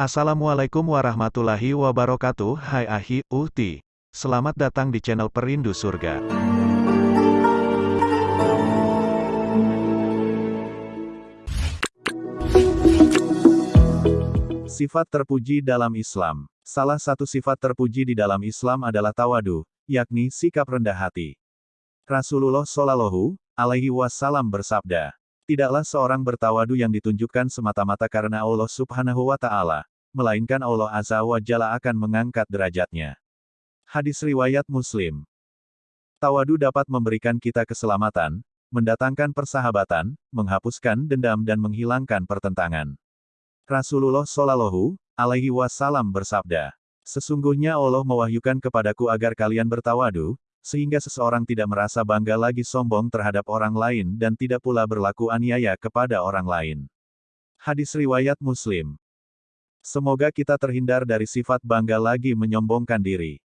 Assalamualaikum warahmatullahi wabarakatuh. Hai Ahi, Uhti. Selamat datang di channel Perindu Surga. Sifat terpuji dalam Islam. Salah satu sifat terpuji di dalam Islam adalah tawadu, yakni sikap rendah hati. Rasulullah Shallallahu alaihi wasallam bersabda, Tidaklah seorang bertawadu yang ditunjukkan semata-mata karena Allah subhanahu wa ta'ala, melainkan Allah azza wa jalla akan mengangkat derajatnya. Hadis Riwayat Muslim Tawadu dapat memberikan kita keselamatan, mendatangkan persahabatan, menghapuskan dendam dan menghilangkan pertentangan. Rasulullah Shallallahu alaihi wasallam bersabda, Sesungguhnya Allah mewahyukan kepadaku agar kalian bertawadu, sehingga seseorang tidak merasa bangga lagi sombong terhadap orang lain dan tidak pula berlaku aniaya kepada orang lain. Hadis Riwayat Muslim Semoga kita terhindar dari sifat bangga lagi menyombongkan diri.